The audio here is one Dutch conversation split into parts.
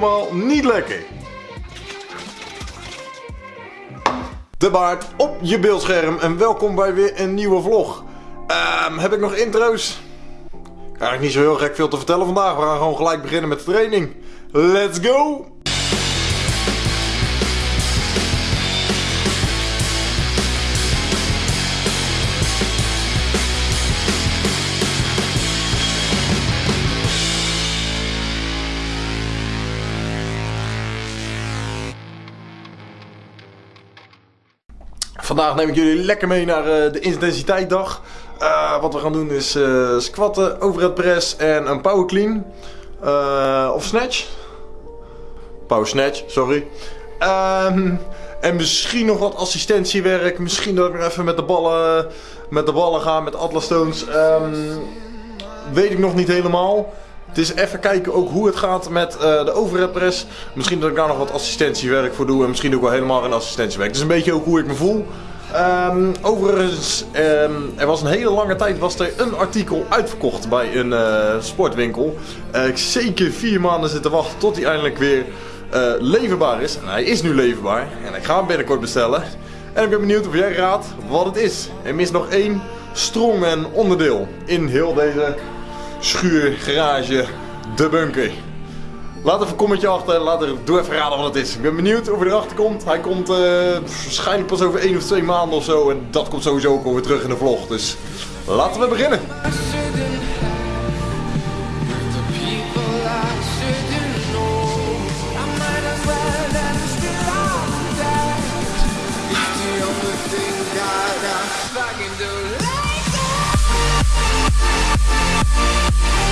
helemaal niet lekker. De baard op je beeldscherm en welkom bij weer een nieuwe vlog. Ehm, heb ik nog intro's? Eigenlijk niet zo heel gek veel te vertellen vandaag. We gaan gewoon gelijk beginnen met de training. Let's go! Vandaag neem ik jullie lekker mee naar uh, de intensiteitsdag. Uh, wat we gaan doen is uh, squatten, overhead press en een power clean. of snatch. Power snatch, sorry. Um, en misschien nog wat assistentiewerk. Misschien dat ik even met de ballen, met de ballen ga, met Atlas Stones. Um, weet ik nog niet helemaal. Het is even kijken ook hoe het gaat met uh, de overhead press. Misschien dat ik daar nog wat assistentiewerk voor doe. En misschien ook wel helemaal geen assistentiewerk. Het is een beetje ook hoe ik me voel. Um, overigens, um, er was een hele lange tijd was er een artikel uitverkocht bij een uh, sportwinkel. Uh, ik zeker vier maanden zitten wachten tot hij eindelijk weer leverbaar is. En hij is nu leverbaar. En ik ga hem binnenkort bestellen. En ik ben benieuwd of jij raadt wat het is. Er mist nog één strongman onderdeel in heel deze schuur, garage, de bunker. Laat even een commentje achter, laat er, doe even raden wat het is. Ik ben benieuwd of hij erachter komt. Hij komt uh, waarschijnlijk pas over 1 of 2 maanden of zo. En dat komt sowieso ook weer terug in de vlog. Dus laten we beginnen. Bye.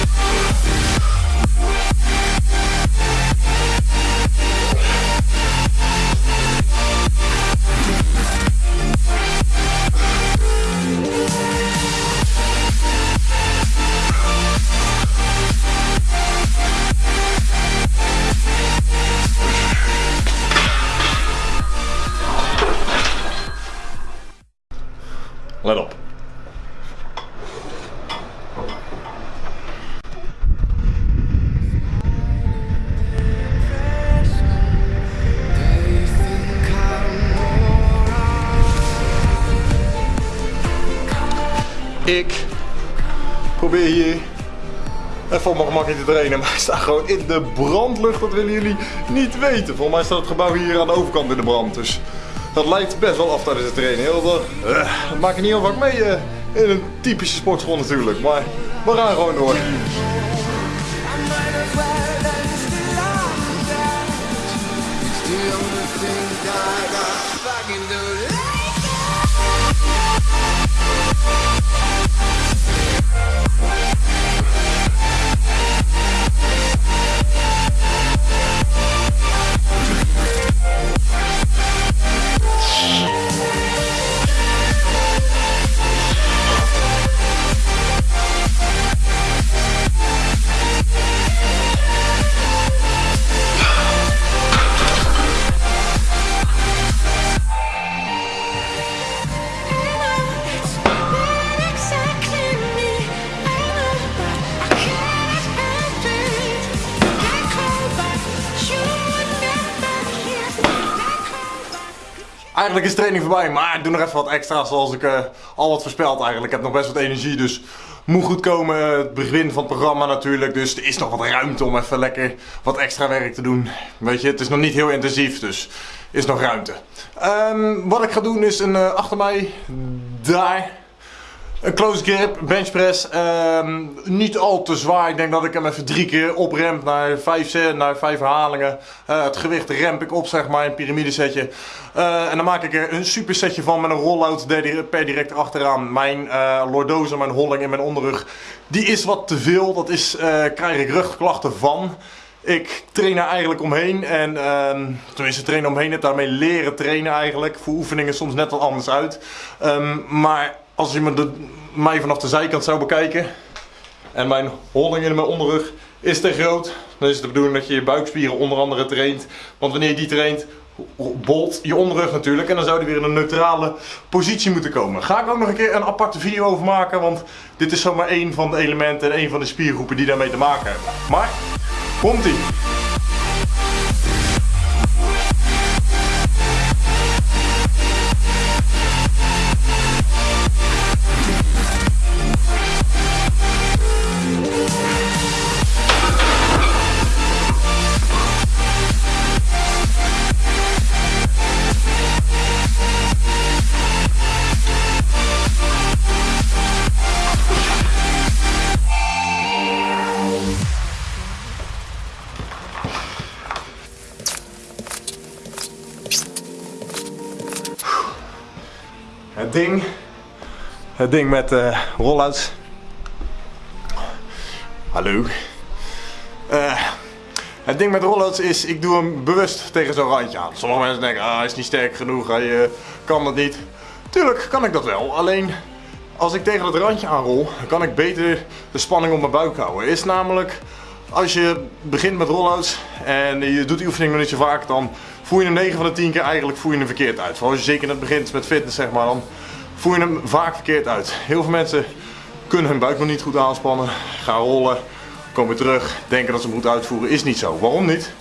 Ik probeer hier even op mijn gemakje te trainen, maar ik sta gewoon in de brandlucht. Dat willen jullie niet weten. Volgens mij staat het gebouw hier aan de overkant in de brand. Dus dat lijkt best wel af tijdens het trainen. Heel uh, dat maak ik niet heel vaak mee uh, in een typische sportschool natuurlijk. Maar we gaan gewoon door. Eigenlijk is training voorbij, maar ik doe nog even wat extra zoals ik uh, al wat voorspeld eigenlijk. Ik heb nog best wat energie, dus moet goed komen. Het begin van het programma natuurlijk, dus er is nog wat ruimte om even lekker wat extra werk te doen. Weet je, het is nog niet heel intensief, dus is nog ruimte. Um, wat ik ga doen is een uh, achter mij, daar, een close grip, bench press. Um, niet al te zwaar. Ik denk dat ik hem even drie keer opremp naar vijf, naar vijf herhalingen. Uh, het gewicht remp ik op, zeg maar, een piramidesetje. Uh, en dan maak ik er een super setje van met een roll-out per direct achteraan. Mijn uh, lordose, mijn holling in mijn onderrug, die is wat te veel. Dat is, krijg ik rugklachten van. Ik train er eigenlijk omheen en uh, tenminste trainen omheen het daarmee leren trainen eigenlijk. Voor oefeningen soms net wat anders uit. Um, maar als je me de, mij vanaf de zijkant zou bekijken en mijn holding in mijn onderrug is te groot, dan is het de bedoeling dat je je buikspieren onder andere traint. Want wanneer je die traint, bolt je onderrug natuurlijk en dan zou die weer in een neutrale positie moeten komen. Ga ik ook nog een keer een aparte video over maken, want dit is zomaar één van de elementen en één van de spiergroepen die daarmee te maken hebben. Maar, komt ie! Het ding met uh, rollouts. Hallo. Uh, het ding met rollouts is, ik doe hem bewust tegen zo'n randje aan. Sommige mensen denken, ah, hij is niet sterk genoeg, hij uh, kan dat niet. Tuurlijk kan ik dat wel, alleen als ik tegen het randje aanrol, kan ik beter de spanning op mijn buik houden. Is namelijk, als je begint met rollouts en je doet die oefening nog niet zo vaak, dan voel je hem 9 van de 10 keer eigenlijk voel je hem verkeerd uit. Vooral als je zeker net begint met fitness zeg maar, dan voel je hem vaak verkeerd uit. Heel veel mensen kunnen hun buik nog niet goed aanspannen, gaan rollen, komen terug, denken dat ze hem goed uitvoeren. Is niet zo. Waarom niet?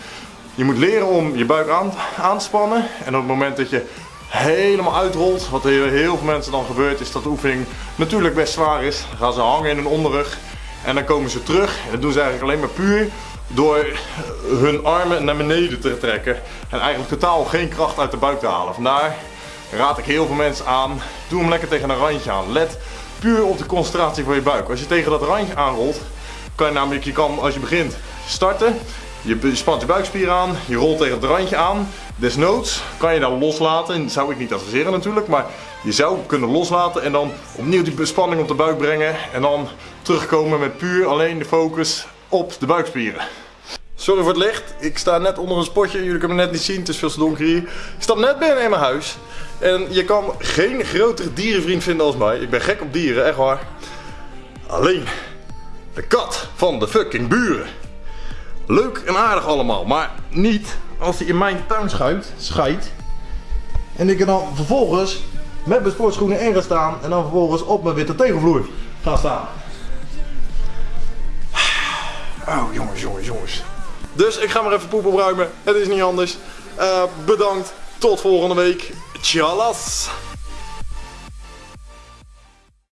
Je moet leren om je buik aan, te spannen en op het moment dat je helemaal uitrolt, wat heel veel mensen dan gebeurt, is dat de oefening natuurlijk best zwaar is. Dan gaan ze hangen in hun onderrug en dan komen ze terug. En dat doen ze eigenlijk alleen maar puur door hun armen naar beneden te trekken en eigenlijk totaal geen kracht uit de buik te halen. Vandaar raad ik heel veel mensen aan, doe hem lekker tegen een randje aan. Let puur op de concentratie van je buik. Als je tegen dat randje aanrolt, kan je namelijk, je kan als je begint starten, je spant je buikspier aan, je rolt tegen het randje aan. Desnoods kan je dan loslaten, dat zou ik niet adviseren natuurlijk, maar je zou kunnen loslaten en dan opnieuw die spanning op de buik brengen en dan terugkomen met puur alleen de focus op de buikspieren. Sorry voor het licht, ik sta net onder een spotje, jullie kunnen me net niet zien, het is veel te donker hier. Ik stap net binnen in mijn huis en je kan geen grotere dierenvriend vinden als mij. Ik ben gek op dieren, echt waar. Alleen de kat van de fucking buren. Leuk en aardig allemaal, maar niet als hij in mijn tuin schuift, scheidt. En ik er dan vervolgens met mijn sportschoenen in ga staan en dan vervolgens op mijn witte tegelvloer ga staan. Oh jongens, jongens, jongens. Dus ik ga maar even poep opruimen. Het is niet anders. Uh, bedankt. Tot volgende week. Чалас!